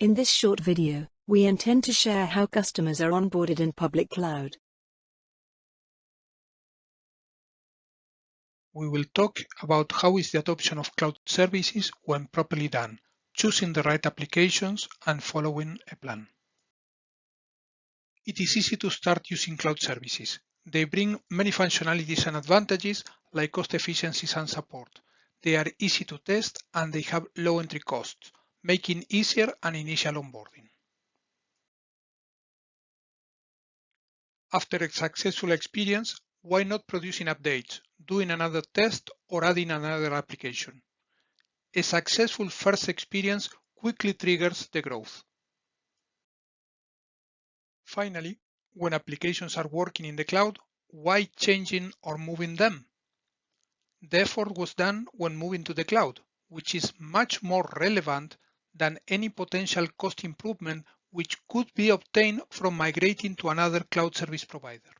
In this short video, we intend to share how customers are onboarded in public cloud. We will talk about how is the adoption of cloud services when properly done, choosing the right applications and following a plan. It is easy to start using cloud services. They bring many functionalities and advantages like cost efficiencies and support. They are easy to test and they have low entry costs, making easier an initial onboarding. After a successful experience, why not producing updates, doing another test or adding another application? A successful first experience quickly triggers the growth. Finally, when applications are working in the cloud, why changing or moving them? The effort was done when moving to the cloud, which is much more relevant than any potential cost improvement which could be obtained from migrating to another cloud service provider.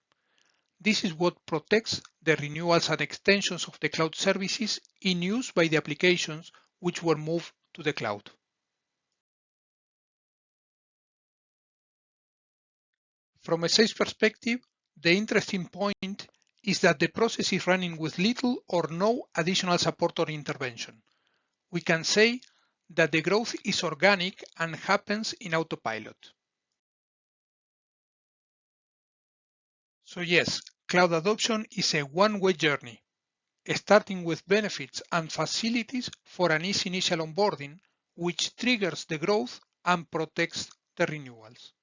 This is what protects the renewals and extensions of the cloud services in use by the applications which were moved to the cloud. From a sales perspective, the interesting point is that the process is running with little or no additional support or intervention. We can say that the growth is organic and happens in autopilot. So yes, cloud adoption is a one-way journey, starting with benefits and facilities for an easy initial onboarding, which triggers the growth and protects the renewals.